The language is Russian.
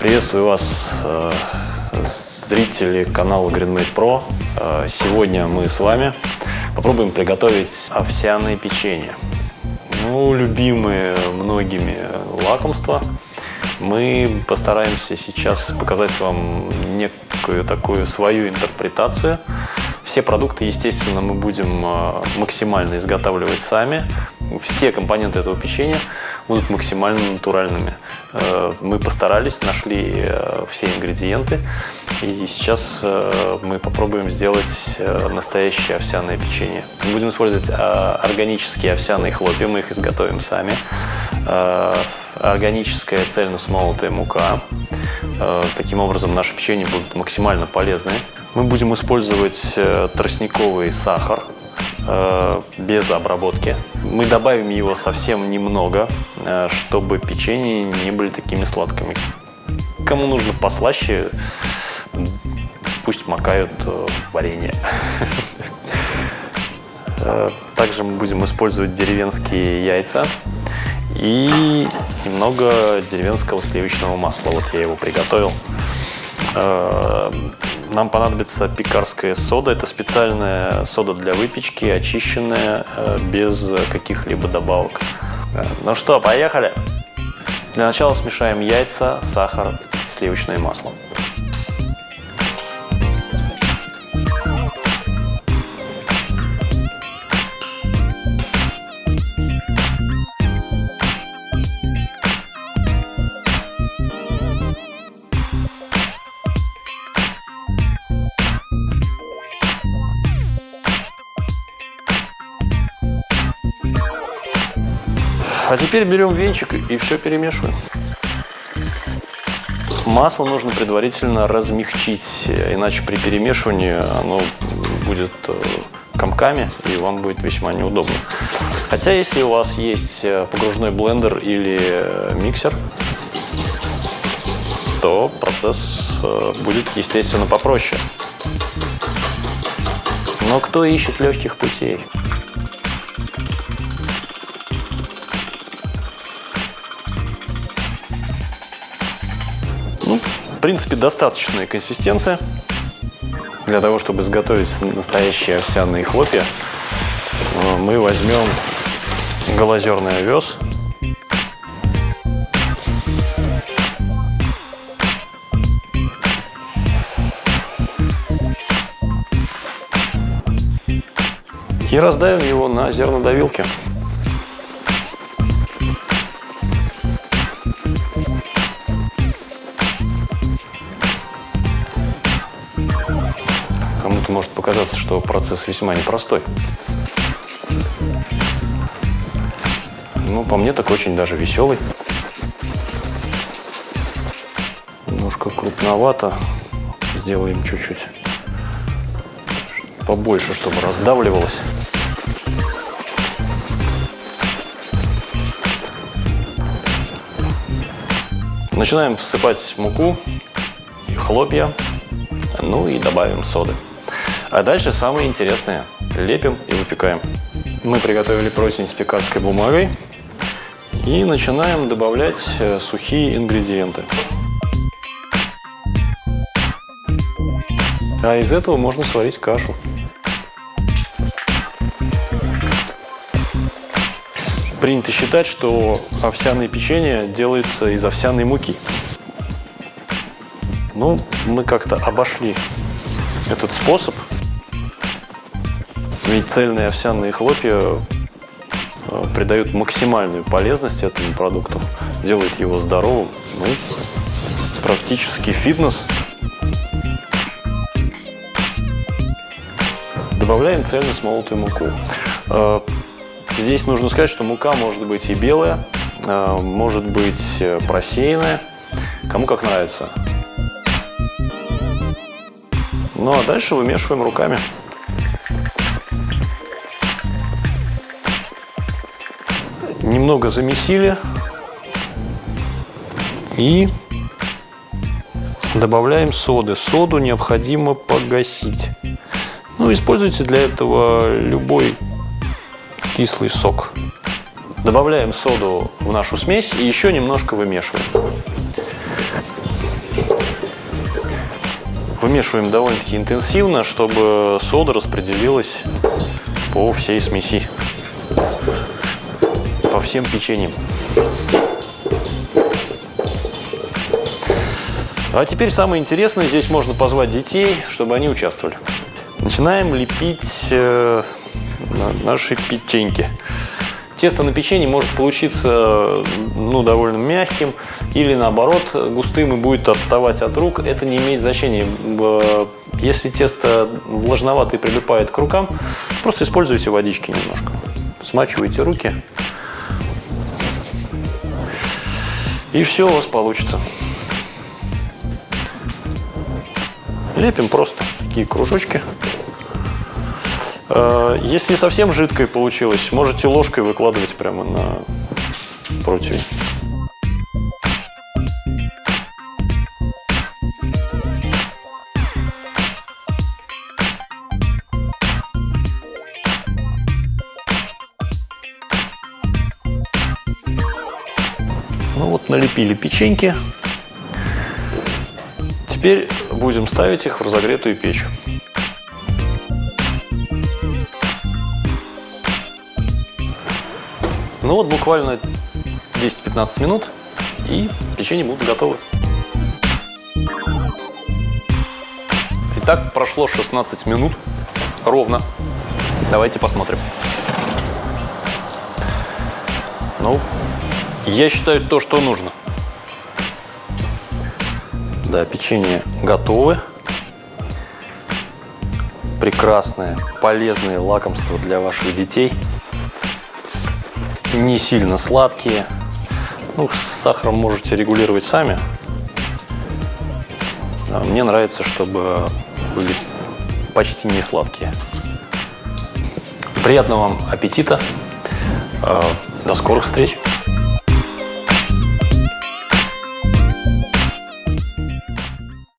Приветствую вас, э, зрители канала GreenMade Pro. Э, сегодня мы с вами попробуем приготовить овсяное печенье. Ну, любимые многими лакомства. Мы постараемся сейчас показать вам некую такую свою интерпретацию. Все продукты, естественно, мы будем э, максимально изготавливать сами. Все компоненты этого печенья будут максимально натуральными. Э, мы постарались, нашли э, все ингредиенты. И сейчас мы попробуем сделать настоящее овсяное печенье. Будем использовать органические овсяные хлопья, мы их изготовим сами. Органическая цельно смолотая мука. Таким образом, наше печенье будет максимально полезное. Мы будем использовать э, тростниковый сахар э, без обработки. Мы добавим его совсем немного, э, чтобы печенье не были такими сладкими. Кому нужно послаще, пусть макают в варенье. Также мы будем использовать деревенские яйца и немного деревенского сливочного масла. Вот я его приготовил. Нам понадобится пекарская сода. Это специальная сода для выпечки, очищенная, э, без каких-либо добавок. Э, ну что, поехали? Для начала смешаем яйца, сахар, сливочное масло. А теперь берем венчик и все перемешиваем. Масло нужно предварительно размягчить, иначе при перемешивании оно будет э, комками и вам будет весьма неудобно. Хотя если у вас есть э, погружной блендер или э, миксер, то процесс будет, естественно, попроще. Но кто ищет легких путей? В принципе, достаточная консистенция для того, чтобы изготовить настоящие овсяные хлопья. Э, мы возьмем голозерный овес. И раздавим его на зернодавилке. Показаться, что процесс весьма непростой. Ну, по мне так очень даже веселый. Немножко крупновато. Сделаем чуть-чуть побольше, чтобы раздавливалось. Начинаем всыпать муку и хлопья, ну и добавим соды. А дальше самое интересное. Лепим и выпекаем. Мы приготовили противень с пекарской бумагой. И начинаем добавлять э, сухие ингредиенты. А из этого можно сварить кашу. Принято считать, что овсяное печенье делается из овсяной муки. Ну, мы как-то обошли этот способ ведь цельные овсяные хлопья э, придают максимальную полезность этому продукту, делают его здоровым, ну, практически фитнес. Добавляем цельно смолотую муку. Э, здесь нужно сказать, что мука может быть и белая, э, может быть просеянная, кому как нравится. Ну а дальше вымешиваем руками. Немного замесили и добавляем соды. Соду необходимо погасить. Ну, используйте для этого любой кислый сок. Добавляем соду в нашу смесь и еще немножко вымешиваем. Вымешиваем довольно-таки интенсивно, чтобы сода распределилась по всей смеси, всем печеньям. А теперь самое интересное, здесь можно позвать детей, чтобы они участвовали. Начинаем лепить э, наши печеньки. Тесто на печенье может получиться ну, довольно мягким или наоборот густым и будет отставать от рук. Это не имеет значения. Если тесто влажновато и прилипает к рукам, просто используйте водички немножко. Смачивайте руки. И все у вас получится. Лепим просто такие кружочки. Э, если совсем жидкой получилось, можете ложкой выкладывать прямо на противень. Ну вот налепили печеньки. Теперь будем ставить их в разогретую печь. Ну вот буквально 10-15 минут и печенье будут готовы. Итак, прошло 16 минут ровно. Давайте посмотрим. Ну, я считаю то, что нужно. Да, печенье готовы. Прекрасное, полезное лакомство для ваших детей – не сильно сладкие. Ну, с сахаром можете регулировать сами. А мне нравится, чтобы были почти не сладкие. Приятного вам аппетита. А, до скорых встреч!